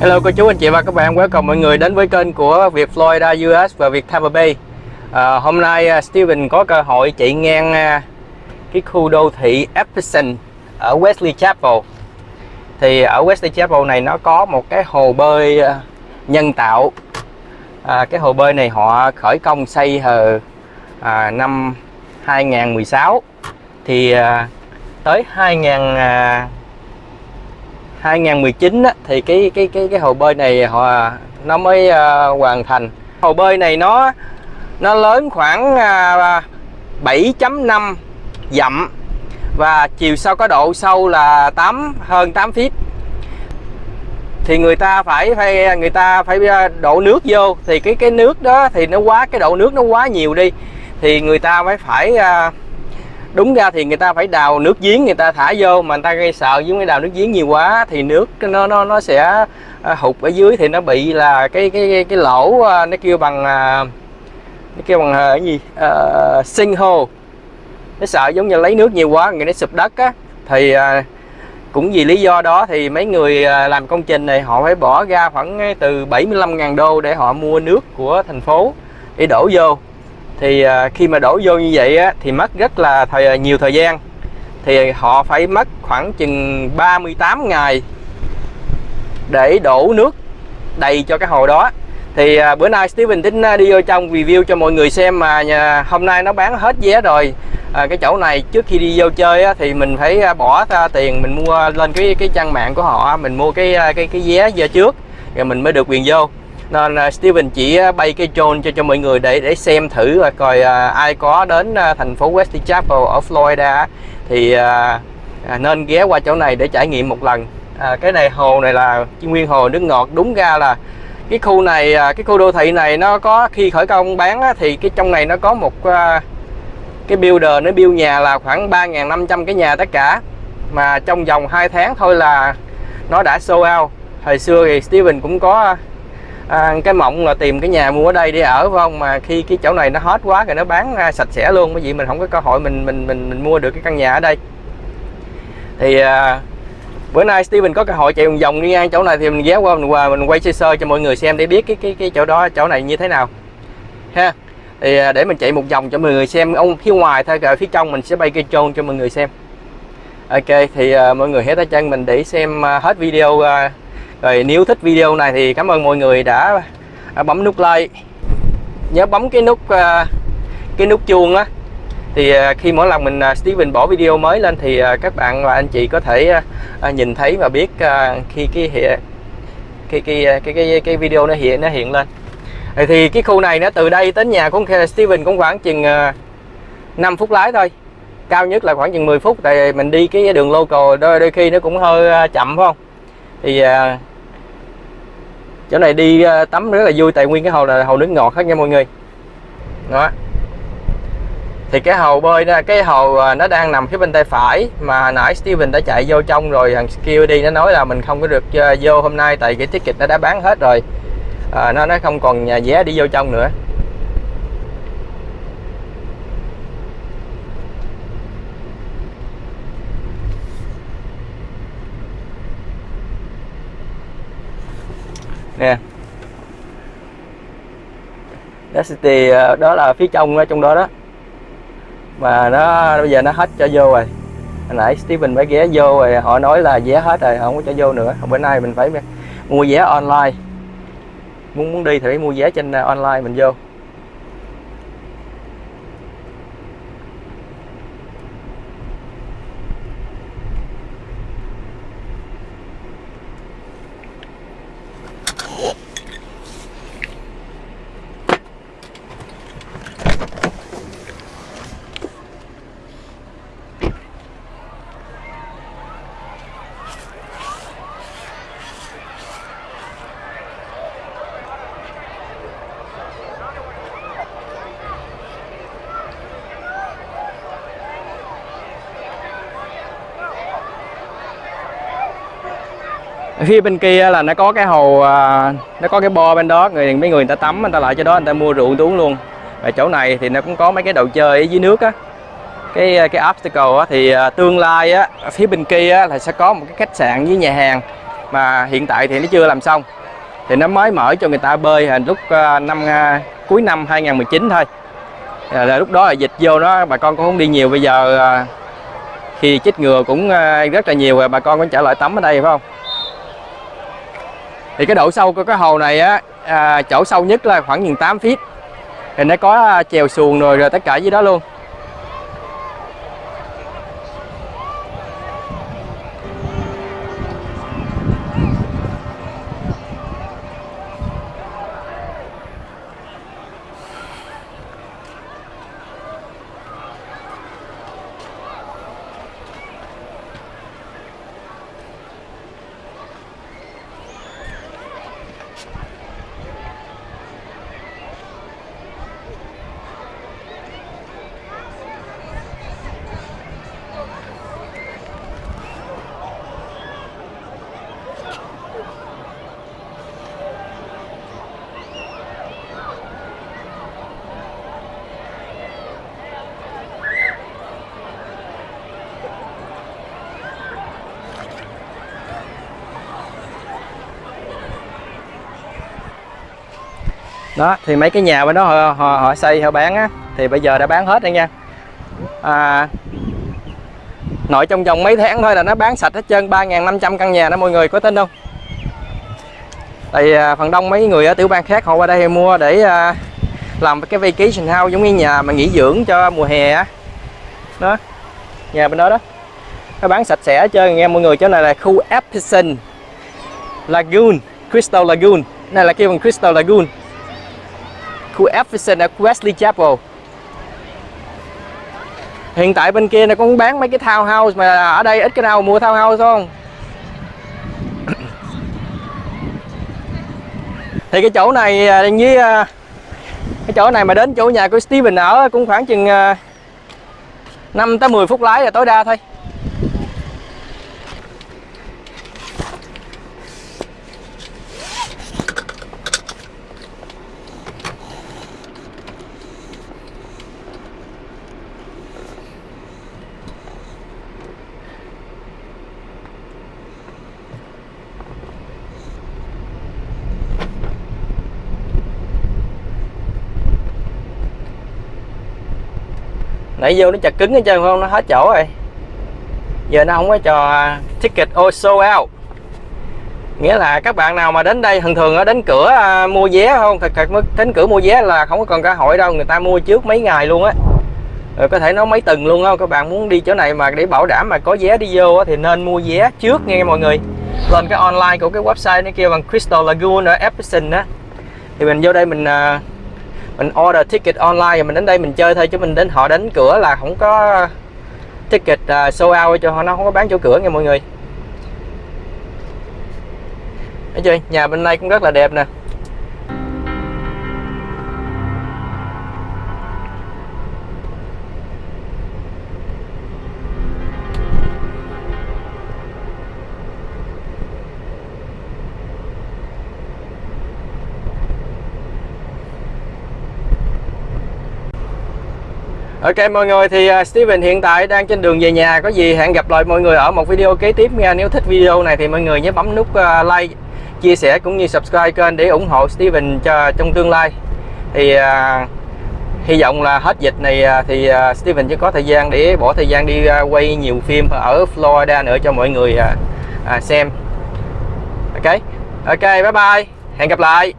Hello cô chú anh chị và các bạn, welcome mọi người đến với kênh của Việt Florida US và Việt Tampa Bay. À, Hôm nay uh, Steven có cơ hội chạy ngang uh, cái khu đô thị Epson ở Wesley Chapel. Thì ở Wesley Chapel này nó có một cái hồ bơi uh, nhân tạo. À, Cái hồ bơi này họ khởi công xây hồi à, năm 2016 Thì à, tới 2000 à, 2019 á, thì cái cái cái cái hồ bơi này họ nó mới uh, hoàn thành. Hồ bơi này nó nó lớn khoảng à, uh, 7.5 dặm và chiều sâu có độ sâu là 8 hơn 8 feet. Thì người ta phải phải người ta phải ờ, đổ nước vô thì cái cái nước đó thì nó quá cái độ nước nó quá nhiều đi thì người ta mới phải uh, đúng ra thì người ta phải đào nước giếng người ta thả vô mà người ta gây sợ với cái đào nước giếng nhiều quá thì nước nó nó nó sẽ à, hụt ở dưới thì nó bị là cái cái cái, cái lỗ à, nó kêu bằng à, nó kêu bằng cái gì? Uh, sinh hô nó sợ giống như lấy nước nhiều quá người nó sụp đất á thì uh, cũng vì lý do đó thì mấy người làm công trình này họ phải bỏ ra khoảng từ 75.000 đô để họ mua nước của thành phố để đổ vô thì à, khi mà đổ vô như vậy á, thì mất rất là thời à, nhiều thời gian. Thì họ phải mất khoảng chừng 38 ngày để đổ nước đầy cho cái hồ đó. Thì à, bữa nay Steven tính đi vô trong review cho mọi người xem mà nhà, hôm nay nó bán hết vé rồi. À, cái chỗ này trước khi đi vô chơi á, thì mình phải bỏ ra tiền mình mua lên cái cái trang mạng của họ mình mua cái cái cái vé vô trước rồi mình mới được quyền vô nên uh, Steven chỉ à, bay cái drone cho cho mọi người để để xem thử và coi uh, ai có đến uh, thành phố West Chapel ở Florida thì uh, nên ghé qua chỗ này để trải nghiệm một lần. À, cái này hồ này là nguyên hồ nước ngọt. Đúng ra là cái khu này cái khu đô thị này nó có khi khởi công bán á, thì cái trong này nó có một uh, cái builder nó build nhà là khoảng 3.500 cái nhà tất cả. Mà trong vòng 2 tháng thôi là nó đã show out. Hồi xưa thì Steven cũng có à, cái mộng là tìm cái nhà mua ở đây để ở phải không? Mà khi cái chỗ này nó hết quá rồi nó bán à, sạch sẽ luôn bởi vì mình không có cơ hội mình mình mình mình mua được cái căn nhà ở đây. Thì à, bữa nay Steven có cơ hội chạy vòng vòng đi ngang chỗ này thì mình ghé qua mình qua mình quay sơ sơ cho mọi người xem để biết cái cái cái chỗ đó chỗ này như thế nào. Ha. Thì à, để mình chạy một vòng cho mọi người xem ông phía ngoài thôi rồi phía trong mình sẽ bay cây trôn cho mọi người xem. Ok thì uh, mọi người hãy tay chân mình để xem uh, hết video uh, rồi nếu thích video này thì cảm ơn mọi người đã à, bấm nút like. Nhớ bấm cái nút à, cái nút chuông á. Thì à, khi mỗi lần mình Steven bỏ video mới lên thì các bạn và anh chị có thể nhìn thấy và biết khi cái hiện cái cái cái cái cái video nó hiện nó hiện lên. Thì cái khu này nó từ đây đến nhà của Steven cũng khoảng chừng 5 phút lái thôi. Cao nhất là khoảng chừng 10 phút tại mình đi cái đường local đôi, đôi khi nó cũng hơi chậm phải không? Thì à, chỗ này đi à, tắm rất là vui tại nguyên cái hồ là hồ nước ngọt hết nha mọi người. Đó. Thì cái hồ bơi đó, cái hồ à, nó đang nằm phía bên tay phải mà nãy Steven đã chạy vô trong rồi thằng security nó nói là mình không có được à, vô hôm nay tại cái ticket nó đã bán hết rồi. À, nó nó không còn nhà vé đi vô trong nữa. Nè. Density ờ, đó là phía trong ờ, trong đó đó. Mà nó, bây giờ nó hết cho vô rồi. Hồi nãy Steven mới ghé vô rồi, họ nói là vé hết rồi, không có cho vô nữa. Bữa nay mình phải mua vé online. Muốn muốn đi thì phải mua vé trên ờ, online mình vô. Phía bên kia là nó có cái hồ à, nó có cái bo bên đó người mấy người người ta tắm người ta lại cho đó người ta mua rượu uống luôn. Và chỗ này thì nó cũng có mấy cái đồ chơi ở dưới nước á. Cái à, cái obstacle á, thì à, tương lai á phía bên kia á, là sẽ có một cái khách sạn với nhà hàng. Mà hiện tại thì nó chưa làm xong. Thì nó mới mở cho người ta bơi hình lúc năm cuối năm 2019 thôi. Là lúc đó là dịch vô đó bà con cũng không đi nhiều. Bây giờ khi chích ngừa cũng rất là nhiều rồi bà con cũng trở lại tắm ở đây phải không? Thì cái độ sâu của cái hồ này á à, chỗ sâu nhất là khoảng chừng 8 feet. Thì nó có à, chèo xuồng rồi rồi tất cả dưới đó luôn. Đó thì mấy cái nhà bên đó họ, họ, họ xây họ bán á thì bây giờ đã bán hết rồi nha. À, nội trong vòng mấy tháng thôi là nó bán sạch hết trơn 3.500 căn nhà đó mọi người có tin không? Tại à, phần đông mấy người ở tiểu bang khác họ qua đây mua để à, làm cái vacation house giống như nhà mà nghỉ dưỡng cho mùa hè á. Đó nhà bên đó đó. Nó bán sạch sẽ hết trơn nghe mọi người chỗ này là khu Epson Lagoon Crystal Lagoon. Này là kêu bằng Crystal Lagoon khu Efficient ở Wesley Chapel. Hiện tại bên kia nó cũng bán mấy cái townhouse mà ở đây ít cái nào mua townhouse không? Thì cái chỗ này à, với à, cái chỗ này mà đến chỗ nhà của Steven ở cũng khoảng chừng à, 5 tới 10 phút lái là tối đa thôi. Nãy vô nó chặt cứng hết trơn không? Nó hết chỗ rồi. Giờ nó không có cho ticket also out. Nghĩa là các bạn nào mà đến đây thường thường ở đến cửa à, mua vé không? Thật thật đến cửa mua vé là không có còn cơ hội đâu người ta mua trước mấy ngày luôn á. Rồi có thể nói mấy tuần luôn không? Các bạn muốn đi chỗ này mà để bảo đảm mà có vé đi vô thì nên mua vé trước nghe mọi người. Lên cái online của cái website nó kêu bằng Crystal Lagoon ở Epson á. Thì mình vô đây mình uh, mình order ticket online rồi mình đến đây mình chơi thôi chứ mình đến họ đến cửa là không có ticket à, uh, show out cho họ nó không có bán chỗ cửa nha mọi người. Thấy chưa nhà bên đây cũng rất là đẹp nè. Ok mọi người thì à, Steven hiện tại đang trên đường về nhà. Có gì hẹn gặp lại mọi người ở một video kế tiếp nha. Nếu thích video này thì mọi người nhớ bấm nút à, like Chia sẻ cũng như subscribe kênh để ủng hộ Steven cho trong tương lai. Thì uh, hy vọng là hết dịch này thì uh, Steven sẽ có thời gian để bỏ thời gian đi uh, quay nhiều phim ở Florida nữa cho mọi người uh, uh, xem. Ok? Ok bye bye. Hẹn gặp lại.